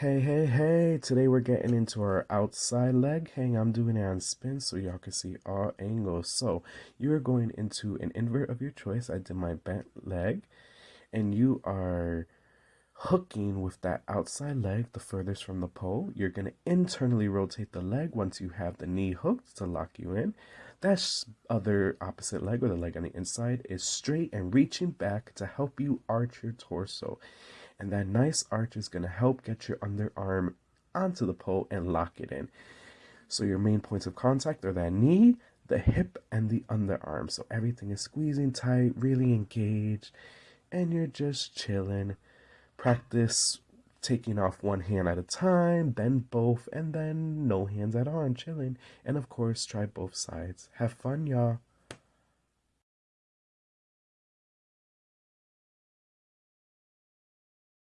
Hey, hey, hey, today we're getting into our outside leg hang. I'm doing it on spin so y'all can see all angles. So you're going into an invert of your choice. I did my bent leg and you are hooking with that outside leg the furthest from the pole. You're going to internally rotate the leg once you have the knee hooked to lock you in. That other opposite leg or the leg on the inside is straight and reaching back to help you arch your torso. And that nice arch is going to help get your underarm onto the pole and lock it in. So your main points of contact are that knee, the hip, and the underarm. So everything is squeezing tight, really engaged, and you're just chilling. Practice taking off one hand at a time, then both, and then no hands at all and chilling. And of course, try both sides. Have fun, y'all.